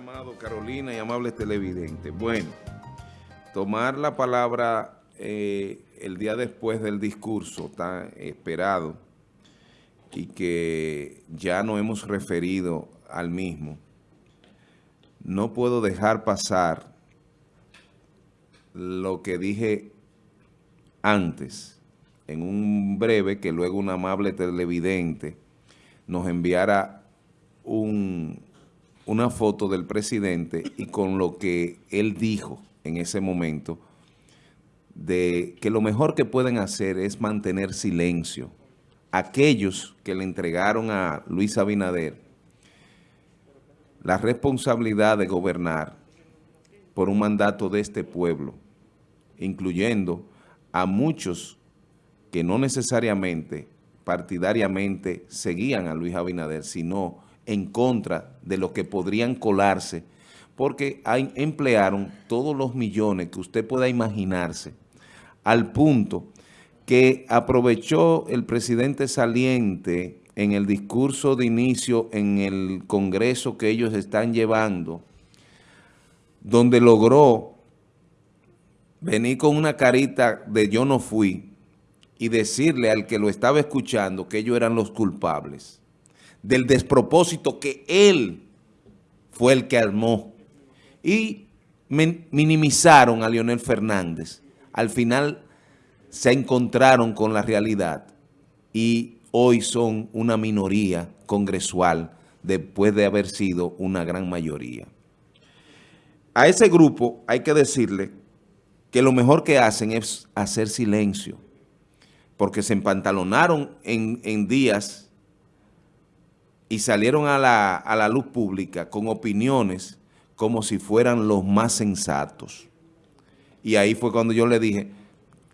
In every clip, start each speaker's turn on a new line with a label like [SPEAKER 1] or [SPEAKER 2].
[SPEAKER 1] Amado Carolina y amables televidentes. Bueno, tomar la palabra eh, el día después del discurso tan esperado y que ya no hemos referido al mismo, no puedo dejar pasar lo que dije antes, en un breve que luego un amable televidente nos enviara un una foto del presidente y con lo que él dijo en ese momento, de que lo mejor que pueden hacer es mantener silencio. Aquellos que le entregaron a Luis Abinader la responsabilidad de gobernar por un mandato de este pueblo, incluyendo a muchos que no necesariamente partidariamente seguían a Luis Abinader, sino en contra de lo que podrían colarse, porque emplearon todos los millones que usted pueda imaginarse, al punto que aprovechó el presidente saliente en el discurso de inicio en el Congreso que ellos están llevando, donde logró venir con una carita de yo no fui y decirle al que lo estaba escuchando que ellos eran los culpables del despropósito que él fue el que armó. Y minimizaron a Leonel Fernández. Al final se encontraron con la realidad y hoy son una minoría congresual después de haber sido una gran mayoría. A ese grupo hay que decirle que lo mejor que hacen es hacer silencio, porque se empantalonaron en, en días y salieron a la, luz pública con opiniones como si fueran los más sensatos. Y ahí fue cuando yo le dije,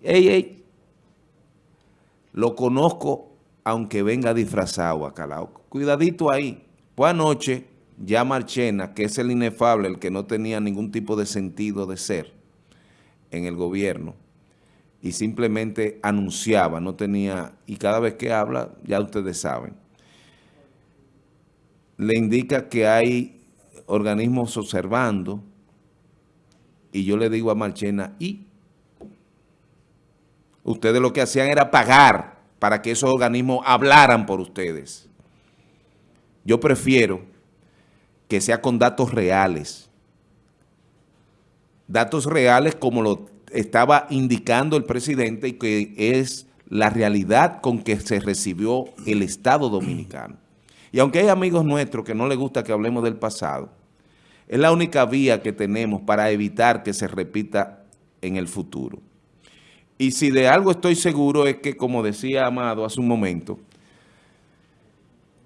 [SPEAKER 1] hey, hey, lo conozco aunque venga disfrazado acá. Cuidadito ahí. Pues anoche ya Marchena, que es el inefable, el que no tenía ningún tipo de sentido de ser en el gobierno, y simplemente anunciaba, no tenía, y cada vez que habla, ya ustedes saben, le indica que hay organismos observando y yo le digo a Marchena, ¿y? Ustedes lo que hacían era pagar para que esos organismos hablaran por ustedes. Yo prefiero que sea con datos reales. Datos reales como lo estaba indicando el presidente y que es la realidad con que se recibió el Estado Dominicano. Y aunque hay amigos nuestros que no les gusta que hablemos del pasado, es la única vía que tenemos para evitar que se repita en el futuro. Y si de algo estoy seguro es que, como decía Amado hace un momento,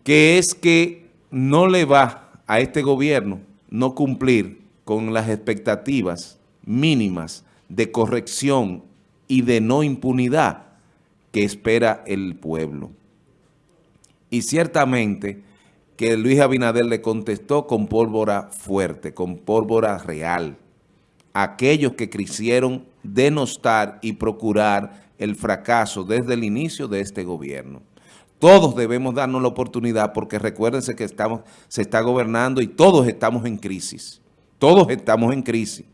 [SPEAKER 1] que es que no le va a este gobierno no cumplir con las expectativas mínimas de corrección y de no impunidad que espera el pueblo. Y ciertamente que Luis Abinader le contestó con pólvora fuerte, con pólvora real. Aquellos que quisieron denostar y procurar el fracaso desde el inicio de este gobierno. Todos debemos darnos la oportunidad porque recuérdense que estamos, se está gobernando y todos estamos en crisis. Todos estamos en crisis.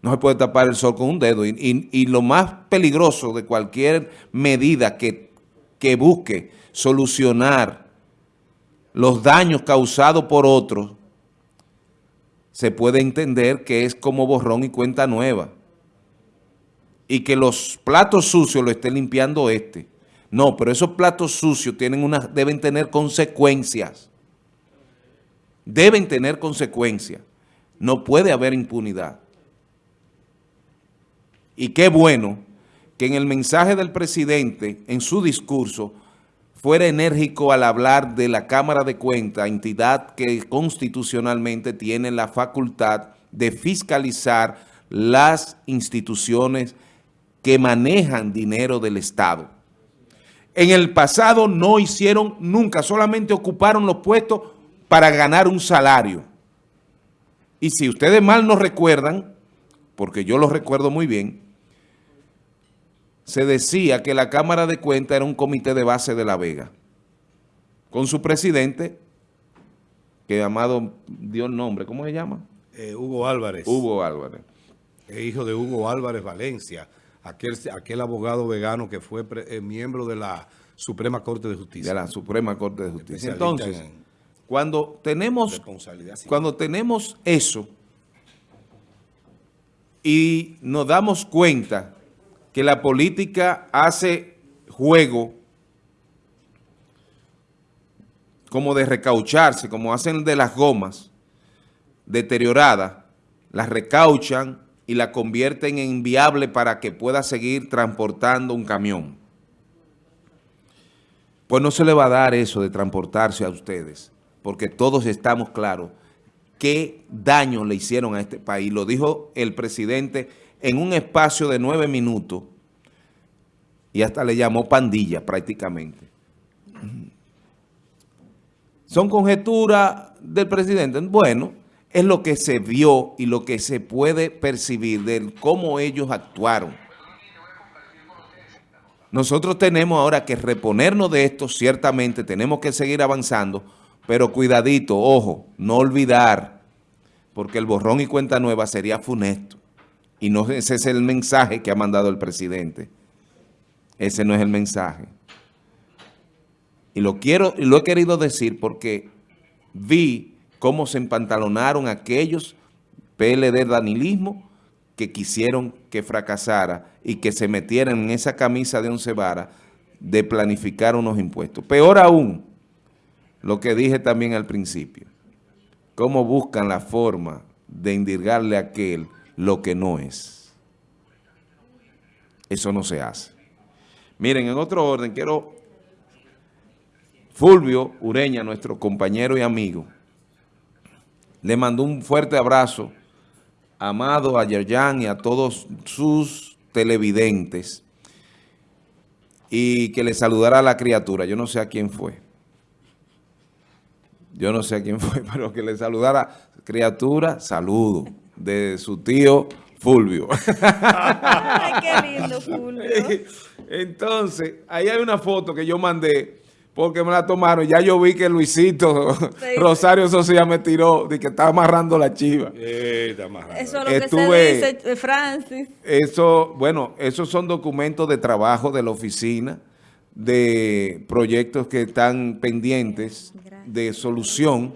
[SPEAKER 1] No se puede tapar el sol con un dedo. Y, y lo más peligroso de cualquier medida que que busque solucionar los daños causados por otros, se puede entender que es como borrón y cuenta nueva. Y que los platos sucios lo esté limpiando este. No, pero esos platos sucios tienen deben tener consecuencias. Deben tener consecuencias. No puede haber impunidad. Y qué bueno que en el mensaje del presidente, en su discurso, fuera enérgico al hablar de la Cámara de Cuentas, entidad que constitucionalmente tiene la facultad de fiscalizar las instituciones que manejan dinero del Estado. En el pasado no hicieron nunca, solamente ocuparon los puestos para ganar un salario. Y si ustedes mal no recuerdan, porque yo lo recuerdo muy bien, se decía que la Cámara de Cuentas era un comité de base de La Vega, con su presidente que Amado dio el nombre, ¿cómo se llama?
[SPEAKER 2] Eh, Hugo Álvarez.
[SPEAKER 1] Hugo Álvarez.
[SPEAKER 2] hijo de Hugo Álvarez Valencia, aquel, aquel abogado vegano que fue eh, miembro de la Suprema Corte de Justicia.
[SPEAKER 1] De la Suprema Corte de Justicia. Entonces, cuando tenemos, cuando tenemos eso y nos damos cuenta que la política hace juego como de recaucharse, como hacen de las gomas deterioradas, las recauchan y la convierten en viable para que pueda seguir transportando un camión. Pues no se le va a dar eso de transportarse a ustedes, porque todos estamos claros qué daño le hicieron a este país. Lo dijo el presidente en un espacio de nueve minutos y hasta le llamó pandilla prácticamente. ¿Son conjeturas del presidente? Bueno, es lo que se vio y lo que se puede percibir de cómo ellos actuaron. Nosotros tenemos ahora que reponernos de esto, ciertamente tenemos que seguir avanzando, pero cuidadito, ojo, no olvidar, porque el borrón y cuenta nueva sería funesto. Y no ese es el mensaje que ha mandado el presidente. Ese no es el mensaje. Y lo quiero y lo he querido decir porque vi cómo se empantalonaron aquellos PLD danilismo que quisieron que fracasara y que se metieran en esa camisa de once varas de planificar unos impuestos. Peor aún, lo que dije también al principio, cómo buscan la forma de indirgarle a aquel lo que no es. Eso no se hace. Miren, en otro orden, quiero Fulvio Ureña, nuestro compañero y amigo, le mandó un fuerte abrazo Amado, a Yerjan y a todos sus televidentes y que le saludara a la criatura. Yo no sé a quién fue. Yo no sé a quién fue, pero que le saludara criatura, saludo de su tío Fulvio.
[SPEAKER 3] Ay, qué lindo Fulvio.
[SPEAKER 1] Entonces, ahí hay una foto que yo mandé porque me la tomaron. Ya yo vi que Luisito Rosario Socia me tiró de que estaba amarrando la chiva.
[SPEAKER 3] Eso es lo que se dice, eh, Francis.
[SPEAKER 1] Eso, bueno, esos son documentos de trabajo de la oficina, de proyectos que están pendientes de solución.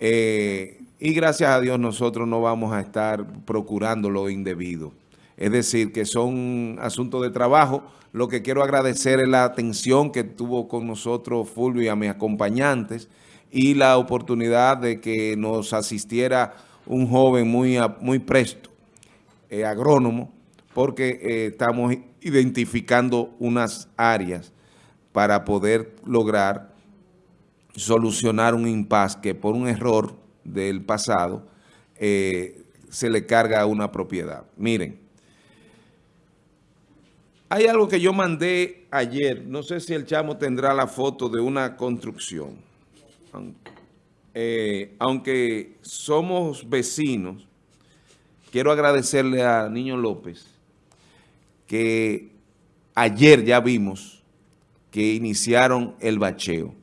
[SPEAKER 1] Eh, y gracias a Dios nosotros no vamos a estar procurando lo indebido. Es decir, que son asuntos de trabajo. Lo que quiero agradecer es la atención que tuvo con nosotros Fulvio y a mis acompañantes y la oportunidad de que nos asistiera un joven muy, muy presto, eh, agrónomo, porque eh, estamos identificando unas áreas para poder lograr solucionar un impasse que por un error del pasado eh, se le carga una propiedad. Miren, hay algo que yo mandé ayer, no sé si el chamo tendrá la foto de una construcción. Eh, aunque somos vecinos, quiero agradecerle a Niño López que ayer ya vimos que iniciaron el bacheo.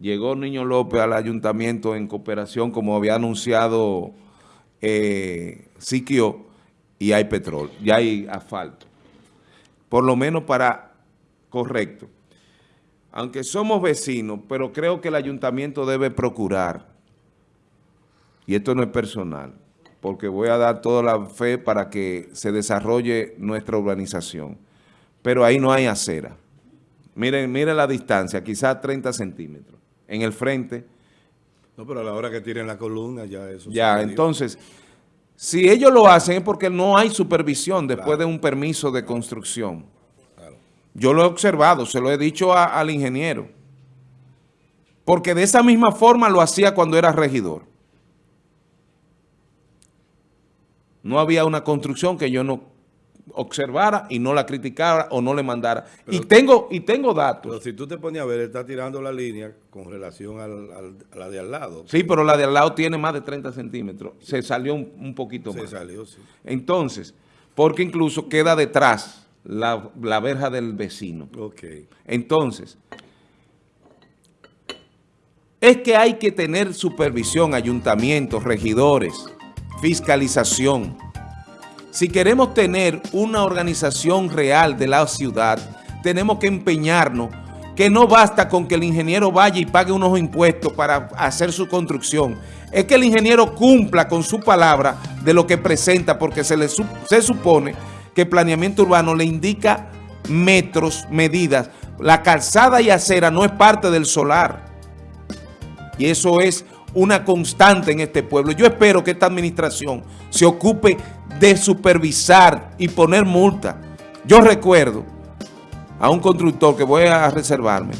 [SPEAKER 1] Llegó Niño López al ayuntamiento en cooperación, como había anunciado eh, Siquio, y hay petróleo, ya hay asfalto por lo menos para correcto. Aunque somos vecinos, pero creo que el ayuntamiento debe procurar, y esto no es personal, porque voy a dar toda la fe para que se desarrolle nuestra urbanización, pero ahí no hay acera. Miren, miren la distancia, quizás 30 centímetros. En el frente...
[SPEAKER 2] No, pero a la hora que tiren la columna ya eso...
[SPEAKER 1] Ya, entonces... Si ellos lo hacen es porque no hay supervisión después de un permiso de construcción. Yo lo he observado, se lo he dicho al ingeniero. Porque de esa misma forma lo hacía cuando era regidor. No había una construcción que yo no observara y no la criticara o no le mandara. y tengo y tengo datos.
[SPEAKER 2] Pero si tú te pones a ver, él está tirando la línea con relación a la de al lado.
[SPEAKER 1] Sí, pero la de al lado tiene más de 30 centímetros. Se salió un, poquito más.
[SPEAKER 2] Se salió, sí.
[SPEAKER 1] Entonces, porque incluso queda detrás la, la verja del vecino.
[SPEAKER 2] Ok.
[SPEAKER 1] Entonces, es que hay que tener supervisión, ayuntamientos, regidores, fiscalización. Si queremos tener una organización real de la ciudad, tenemos que empeñarnos que no basta con que el ingeniero vaya y pague unos impuestos para hacer su construcción. Es que el ingeniero cumpla con su palabra de lo que presenta, porque se, le, se supone que el planeamiento urbano le indica metros, medidas. La calzada y acera no es parte del solar. Y eso es una constante en este pueblo. Yo espero que esta administración se ocupe de supervisar y poner multa. Yo recuerdo a un constructor que voy a reservarme,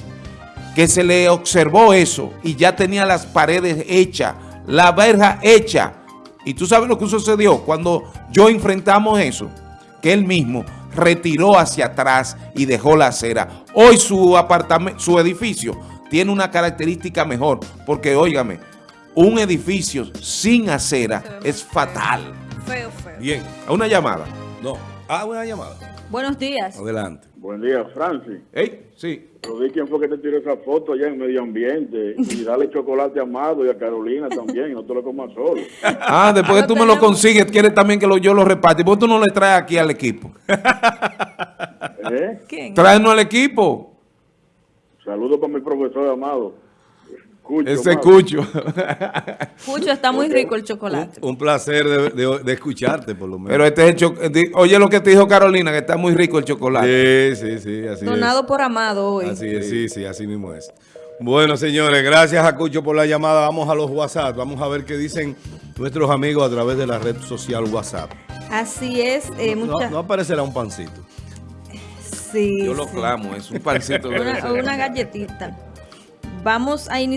[SPEAKER 1] que se le observó eso y ya tenía las paredes hechas, la verja hecha. Y tú sabes lo que sucedió cuando yo enfrentamos eso, que él mismo retiró hacia atrás y dejó la acera. Hoy su apartamento, su edificio tiene una característica mejor, porque óigame, un edificio sin acera es fatal.
[SPEAKER 3] Feo, feo.
[SPEAKER 1] Bien, una llamada.
[SPEAKER 2] No. Ah, una llamada.
[SPEAKER 3] Buenos días.
[SPEAKER 2] Adelante.
[SPEAKER 4] Buen día, Francis.
[SPEAKER 1] ¿Eh? Sí.
[SPEAKER 4] Pero di quién fue que te tiró esa foto allá en medio ambiente. Y dale chocolate a Amado y a Carolina también, no te lo comas solo.
[SPEAKER 1] Ah, después que tú me lo consigues, quieres también que lo, yo lo reparte. ¿Por qué tú no le traes aquí al equipo?
[SPEAKER 4] ¿Eh?
[SPEAKER 3] ¿Quién?
[SPEAKER 1] Tráenos al equipo.
[SPEAKER 4] Saludos para mi profesor Amado. Cucho,
[SPEAKER 1] Ese
[SPEAKER 4] Amado.
[SPEAKER 1] cucho.
[SPEAKER 3] Está muy rico el chocolate.
[SPEAKER 2] Un placer de, de- de escucharte, por lo menos.
[SPEAKER 1] Pero este es el cho- di- Oye lo que te dijo Carolina, que está muy rico el chocolate.
[SPEAKER 2] Sí, sí, sí, así
[SPEAKER 3] Donado
[SPEAKER 2] es.
[SPEAKER 3] por Amado hoy.
[SPEAKER 2] Así es, sí, sí, así mismo es. Bueno, señores, gracias a Cucho por la llamada. Vamos a los WhatsApp. Vamos a ver qué dicen nuestros amigos a través de la red social WhatsApp.
[SPEAKER 3] Así es, eh,
[SPEAKER 2] No, no aparecerá un pancito.
[SPEAKER 3] sí,
[SPEAKER 1] Yo lo
[SPEAKER 3] sí.
[SPEAKER 1] clamo, es un pancito.
[SPEAKER 3] Una, una galletita. Vamos a iniciar.